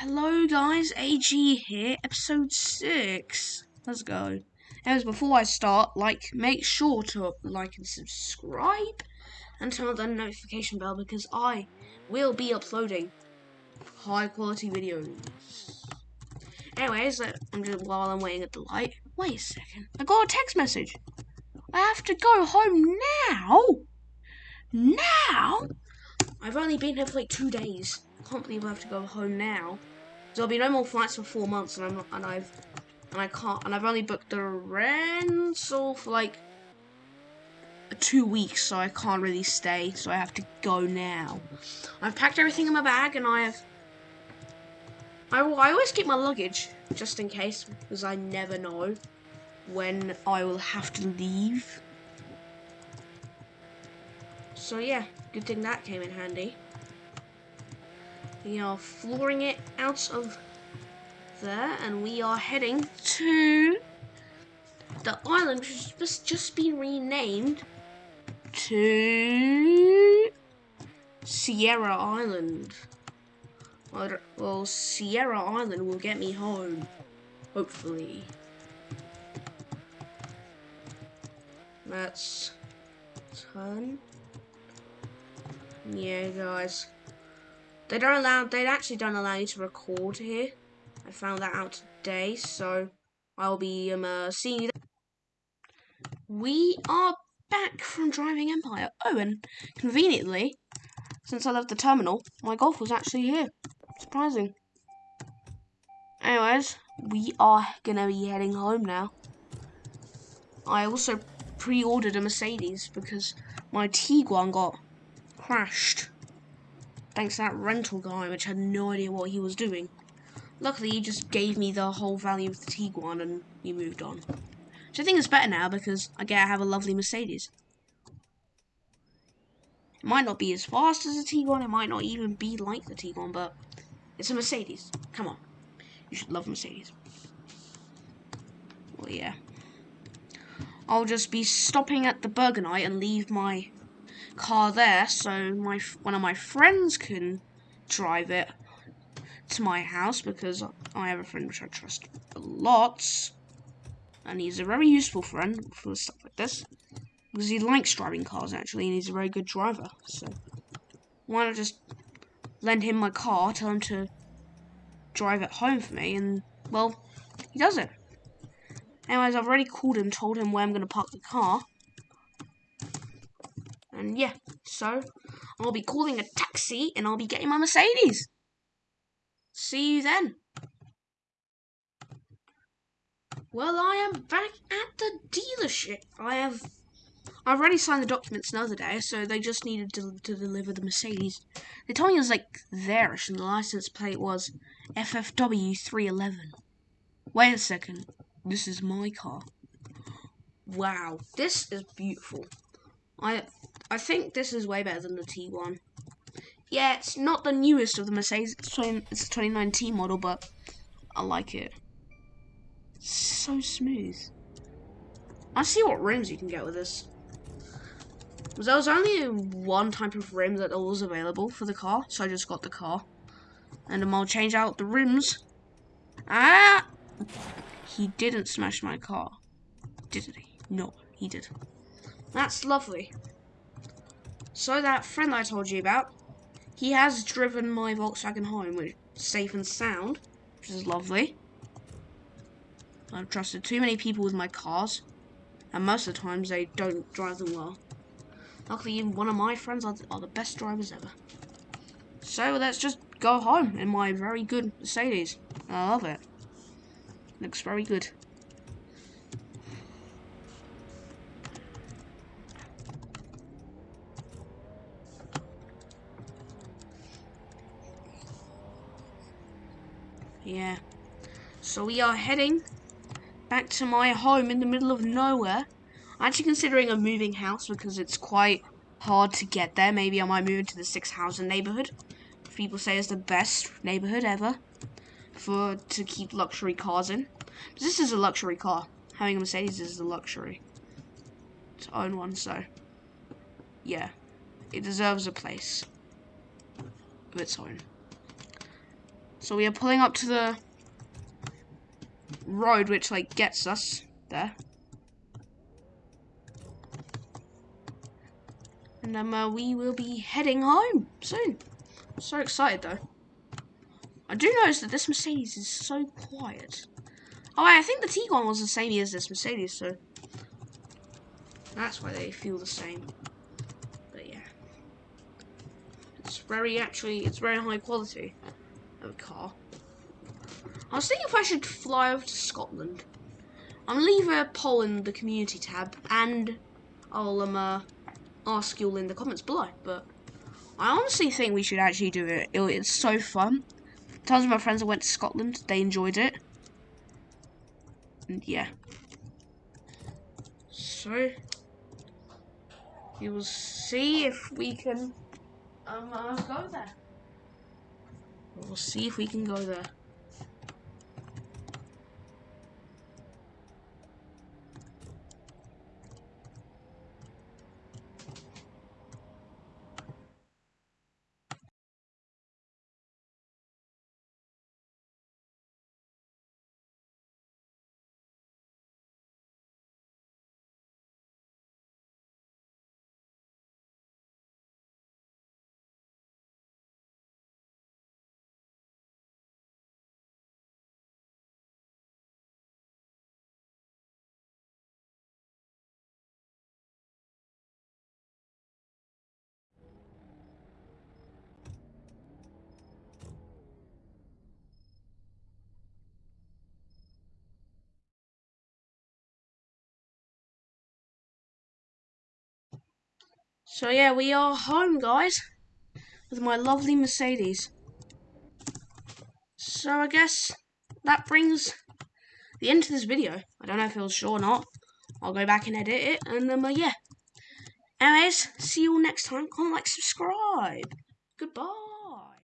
Hello guys, AG here, episode 6. Let's go. As before I start, like, make sure to like and subscribe and turn on the notification bell because I will be uploading high quality videos. Anyways, I'm just, while I'm waiting at the light, wait a second, I got a text message. I have to go home now? Now? I've only been here for like two days. I can't believe I have to go home now. There'll be no more flights for four months, and I'm not, and I've, and I can't, and I've only booked the rental for like two weeks, so I can't really stay. So I have to go now. I've packed everything in my bag, and I have. I, I always keep my luggage just in case, because I never know when I will have to leave. So yeah, good thing that came in handy. We are flooring it out of there, and we are heading to the island, which has just been renamed to Sierra Island. Well, Sierra Island will get me home, hopefully. Let's turn. Yeah, guys. They don't allow. They actually don't allow you to record here. I found that out today, so I'll be um uh, seeing you. We are back from driving Empire. Oh, and conveniently, since I left the terminal, my golf was actually here. Surprising. Anyways, we are gonna be heading home now. I also pre-ordered a Mercedes because my Tiguan got crashed thanks to that rental guy, which had no idea what he was doing. Luckily, he just gave me the whole value of the Tiguan and we moved on. Which I think is better now because I get to have a lovely Mercedes. It might not be as fast as a Tiguan, it might not even be like the Tiguan, but it's a Mercedes. Come on. You should love Mercedes. Well, yeah. I'll just be stopping at the Burgonite and leave my car there so my one of my friends can drive it to my house because I have a friend which I trust a lot. And he's a very useful friend for stuff like this because he likes driving cars actually and he's a very good driver so why not just lend him my car tell him to drive it home for me and well he does it. Anyways I've already called him told him where I'm going to park the car and yeah, so I'll be calling a taxi and I'll be getting my Mercedes. See you then. Well, I am back at the dealership. I have I've already signed the documents another day, so they just needed to, to deliver the Mercedes. They told me it was like theirs, and the license plate was FFW311. Wait a second. This is my car. Wow, this is beautiful. I I think this is way better than the Tiguan. Yeah, it's not the newest of the Mercedes. It's, 20, it's a 2019 model, but I like it. so smooth. I see what rims you can get with this. There was only one type of rim that was available for the car, so I just got the car. And then I'll change out the rims. Ah! He didn't smash my car. Did he? No, he did. That's lovely. So that friend I told you about, he has driven my Volkswagen home, which safe and sound, which is lovely. I've trusted too many people with my cars, and most of the times they don't drive them well. Luckily, one of my friends are, are the best drivers ever. So let's just go home in my very good Mercedes. I love it. Looks very good. Yeah. So we are heading back to my home in the middle of nowhere. I'm actually considering a moving house because it's quite hard to get there. Maybe I might move into the six housing neighborhood. People say it's the best neighborhood ever for to keep luxury cars in. But this is a luxury car. Having a Mercedes is a luxury to own one, so yeah, it deserves a place of its own. So we are pulling up to the road which like gets us there. And um, uh, we will be heading home soon. So excited though. I do notice that this Mercedes is so quiet. Oh, I think the Tiguan was the same as this Mercedes, so that's why they feel the same. But yeah, it's very actually, it's very high quality. I was thinking if I should fly over to Scotland. I'll leave a poll in the community tab, and I'll um, uh, ask you all in the comments below. But I honestly think we should actually do it. it it's so fun. Tons of my friends that went to Scotland, they enjoyed it. And yeah. So, we will see if we can um, uh, go there. We'll see if we can go there. So yeah, we are home, guys, with my lovely Mercedes. So I guess that brings the end to this video. I don't know if it was short or not. I'll go back and edit it, and then, um, uh, yeah. Anyways, see you all next time. Comment, like, subscribe. Goodbye.